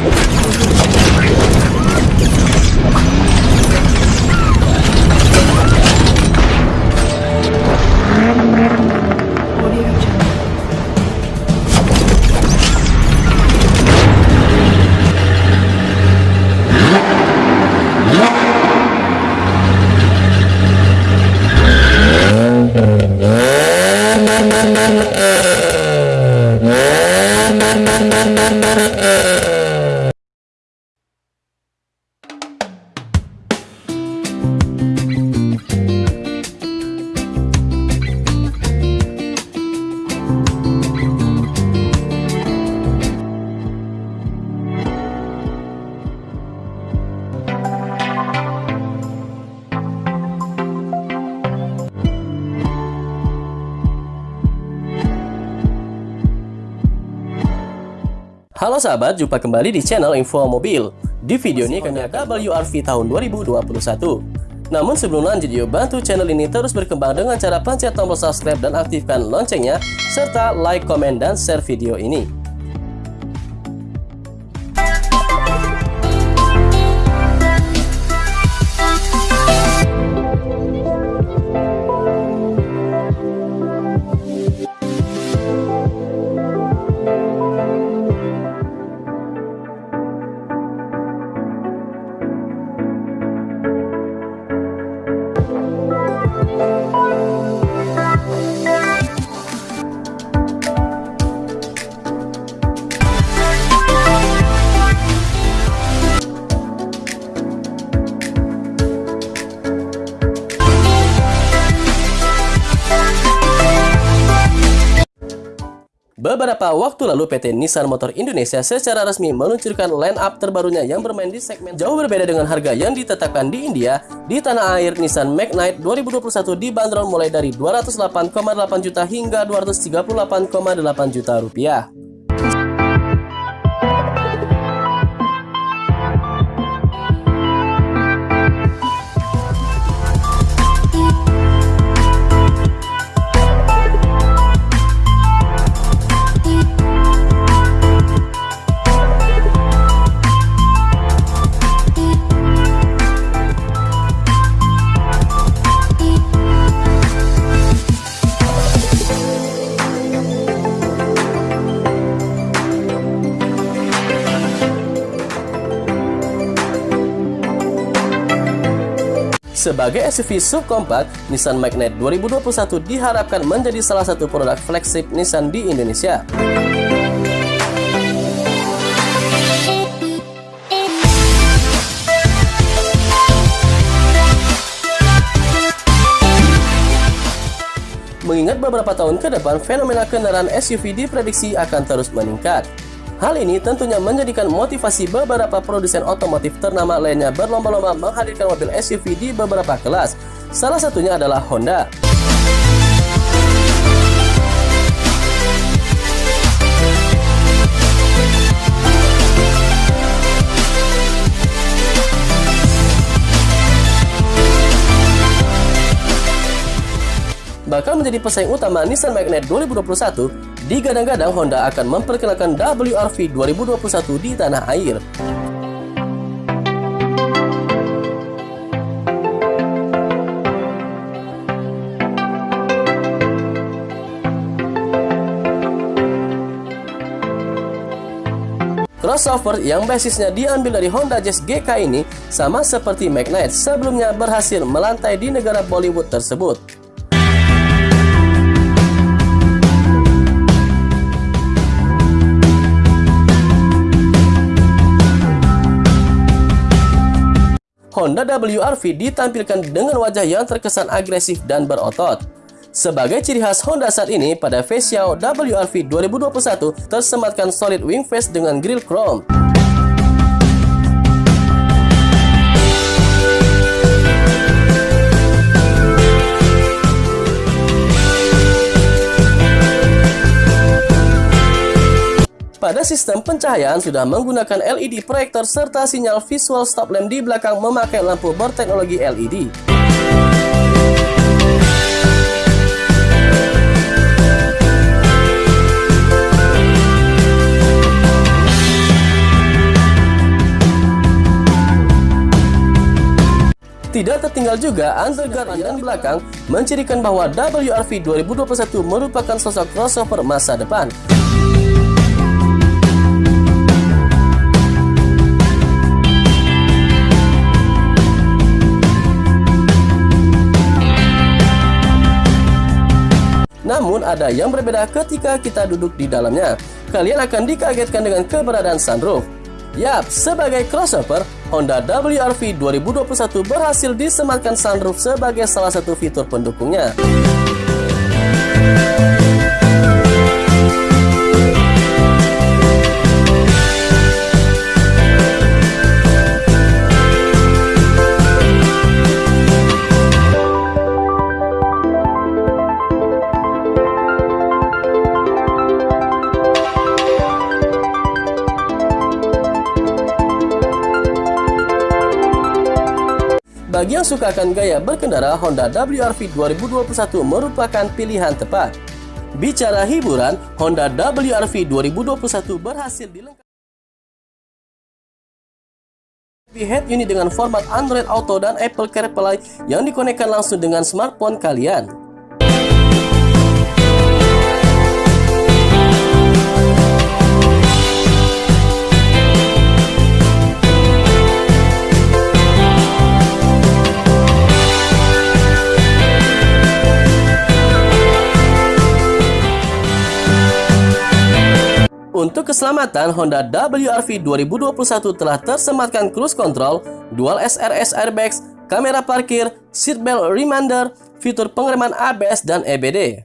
Let's go. Halo sahabat, jumpa kembali di channel Info Mobil. Di video ini kami akan WRV tahun 2021. Namun sebelum lanjut yuk bantu channel ini terus berkembang dengan cara pencet tombol subscribe dan aktifkan loncengnya serta like, komen, dan share video ini. Beberapa waktu lalu PT Nissan Motor Indonesia secara resmi meluncurkan line up terbarunya yang bermain di segmen jauh berbeda dengan harga yang ditetapkan di India. Di tanah air, Nissan Magnite 2021 dibanderol mulai dari 208,8 juta hingga 238,8 juta rupiah. Sebagai SUV subkompak, Nissan Magnite 2021 diharapkan menjadi salah satu produk flagship Nissan di Indonesia. Mengingat beberapa tahun ke depan, fenomena kendaraan SUV diprediksi akan terus meningkat. Hal ini tentunya menjadikan motivasi beberapa produsen otomotif ternama lainnya berlomba-lomba menghadirkan mobil SUV di beberapa kelas. Salah satunya adalah Honda. Bakal menjadi pesaing utama Nissan Magnite 2021, digadang-gadang Honda akan memperkenalkan WRV 2021 di tanah air. Crossover yang basisnya diambil dari Honda Jazz GK ini sama seperti Magnite sebelumnya berhasil melantai di negara Bollywood tersebut. Honda WRV ditampilkan dengan wajah yang terkesan agresif dan berotot. Sebagai ciri khas Honda saat ini, pada face show WRV 2021 tersematkan solid wing face dengan grill chrome. Pada sistem pencahayaan sudah menggunakan LED proyektor serta sinyal visual stop lamp di belakang memakai lampu berteknologi LED. Tidak tertinggal juga underguard dan belakang mencirikan bahwa WRV 2021 merupakan sosok crossover masa depan. Namun ada yang berbeda ketika kita duduk di dalamnya. Kalian akan dikagetkan dengan keberadaan sunroof. Yap, sebagai crossover, Honda WRV 2021 berhasil disematkan sunroof sebagai salah satu fitur pendukungnya. Bagi yang suka akan gaya berkendara, Honda WRV 2021 merupakan pilihan tepat. Bicara hiburan, Honda WRV 2021 berhasil dilengkapi head unit dengan format Android Auto dan Apple CarPlay yang dikonekkan langsung dengan smartphone kalian. Untuk keselamatan, Honda WRV 2021 telah tersematkan cruise control, dual SRS airbags, kamera parkir, seatbelt reminder, fitur pengereman ABS dan EBD.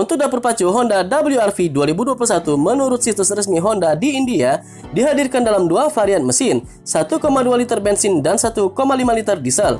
Untuk dapur pacu Honda WRV 2021 menurut situs resmi Honda di India dihadirkan dalam dua varian mesin, 1,2 liter bensin dan 1,5 liter diesel.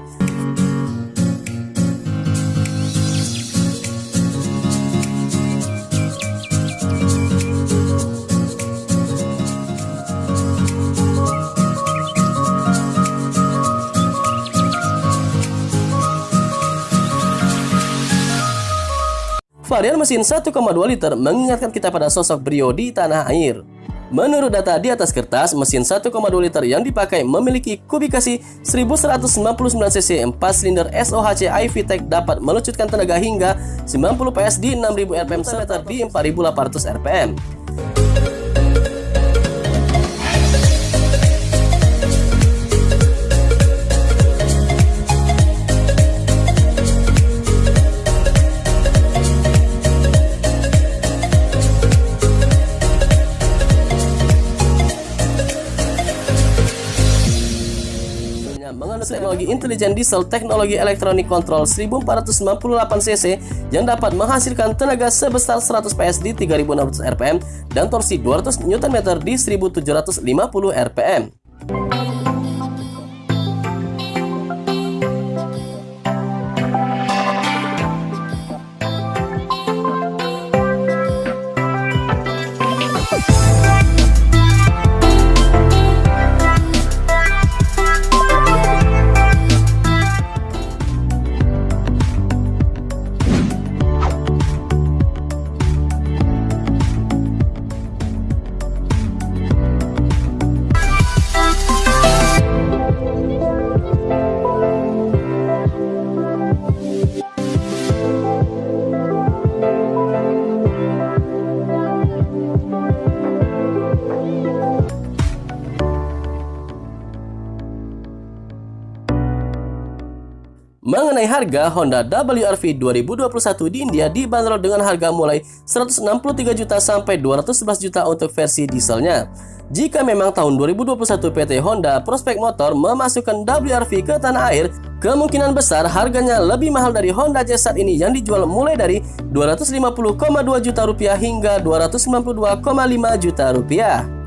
Varian mesin 1,2 liter mengingatkan kita pada sosok Brio di tanah air. Menurut data di atas kertas, mesin 1,2 liter yang dipakai memiliki kubikasi 1199 cc 4 silinder SOHC iVTEC dapat meluncurkan tenaga hingga 90 PS di 6000 rpm serta di 4800 rpm. Teknologi intelijen diesel teknologi elektronik kontrol 1498 cc yang dapat menghasilkan tenaga sebesar 100 PS di 3600 rpm dan torsi 200 Nm di 1750 rpm. Mengenai harga, Honda WRV 2021 di India dibanderol dengan harga mulai 163 juta sampai 211 juta untuk versi dieselnya. Jika memang tahun 2021 PT Honda Prospect Motor memasukkan WRV ke tanah air, kemungkinan besar harganya lebih mahal dari Honda Jazz saat ini yang dijual mulai dari 250,2 juta rupiah hingga 292,5 juta rupiah.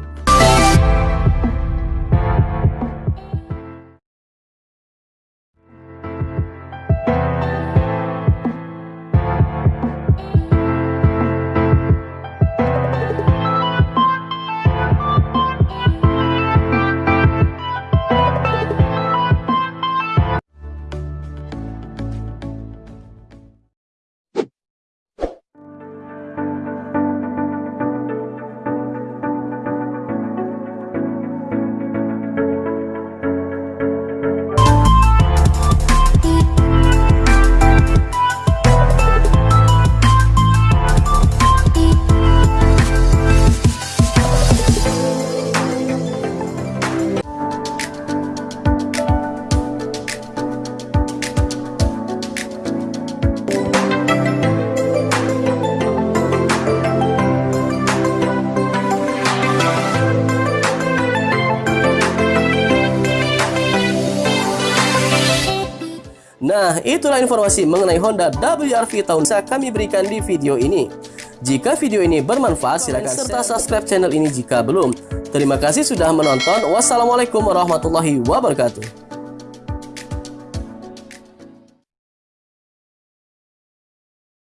Nah, itulah informasi mengenai Honda WRV tahun saya kami berikan di video ini. Jika video ini bermanfaat, silakan serta subscribe channel ini jika belum. Terima kasih sudah menonton. Wassalamualaikum warahmatullahi wabarakatuh.